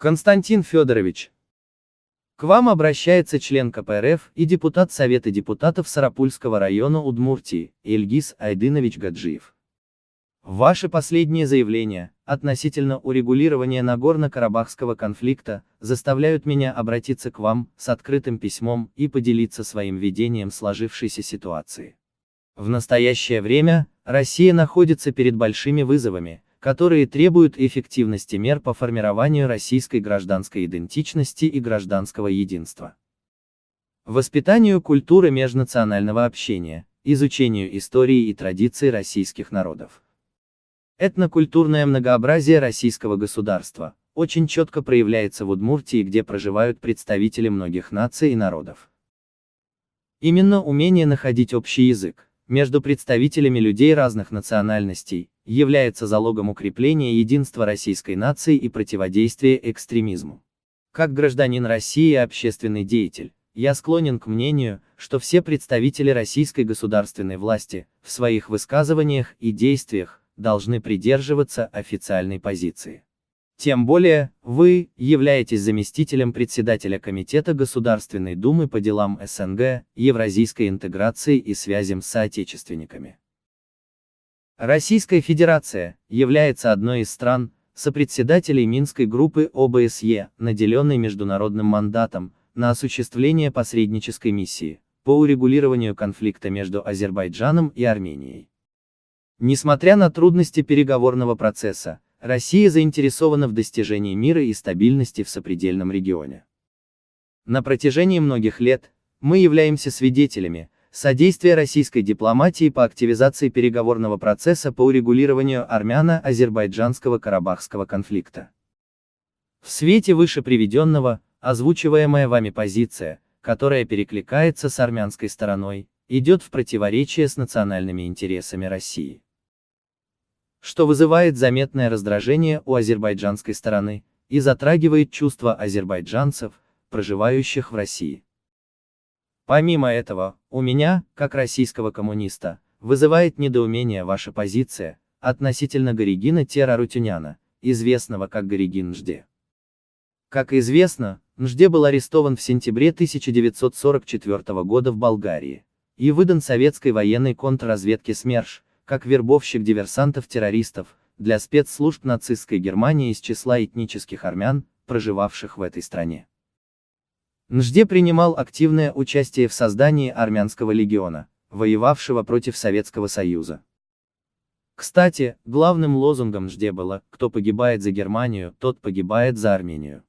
Константин Федорович, к вам обращается член КПРФ и депутат Совета депутатов Сарапульского района Удмуртии, Ильгиз Айдынович Гаджиев. Ваши последние заявления относительно урегулирования Нагорно-Карабахского конфликта заставляют меня обратиться к вам с открытым письмом и поделиться своим видением сложившейся ситуации. В настоящее время Россия находится перед большими вызовами, которые требуют эффективности мер по формированию российской гражданской идентичности и гражданского единства. Воспитанию культуры межнационального общения, изучению истории и традиций российских народов. Этнокультурное многообразие российского государства очень четко проявляется в Удмуртии, где проживают представители многих наций и народов. Именно умение находить общий язык между представителями людей разных национальностей является залогом укрепления единства российской нации и противодействия экстремизму. Как гражданин России и общественный деятель, я склонен к мнению, что все представители российской государственной власти, в своих высказываниях и действиях, должны придерживаться официальной позиции. Тем более, вы являетесь заместителем председателя Комитета Государственной Думы по делам СНГ, евразийской интеграции и связям с соотечественниками. Российская Федерация является одной из стран, сопредседателей Минской группы ОБСЕ, наделенной международным мандатом на осуществление посреднической миссии по урегулированию конфликта между Азербайджаном и Арменией. Несмотря на трудности переговорного процесса, Россия заинтересована в достижении мира и стабильности в сопредельном регионе. На протяжении многих лет мы являемся свидетелями, содействие российской дипломатии по активизации переговорного процесса по урегулированию армяно-азербайджанского карабахского конфликта. В свете выше приведенного, озвучиваемая вами позиция, которая перекликается с армянской стороной, идет в противоречие с национальными интересами России. Что вызывает заметное раздражение у азербайджанской стороны и затрагивает чувства азербайджанцев, проживающих в России. Помимо этого, у меня, как российского коммуниста, вызывает недоумение ваша позиция относительно Горигина Терарутюняна, известного как Горигин Нжде. Как известно, Нжде был арестован в сентябре 1944 года в Болгарии и выдан советской военной контрразведке СМЕРШ, как вербовщик диверсантов-террористов, для спецслужб нацистской Германии из числа этнических армян, проживавших в этой стране. Нжде принимал активное участие в создании армянского легиона, воевавшего против Советского Союза. Кстати, главным лозунгом Нжде было «Кто погибает за Германию, тот погибает за Армению».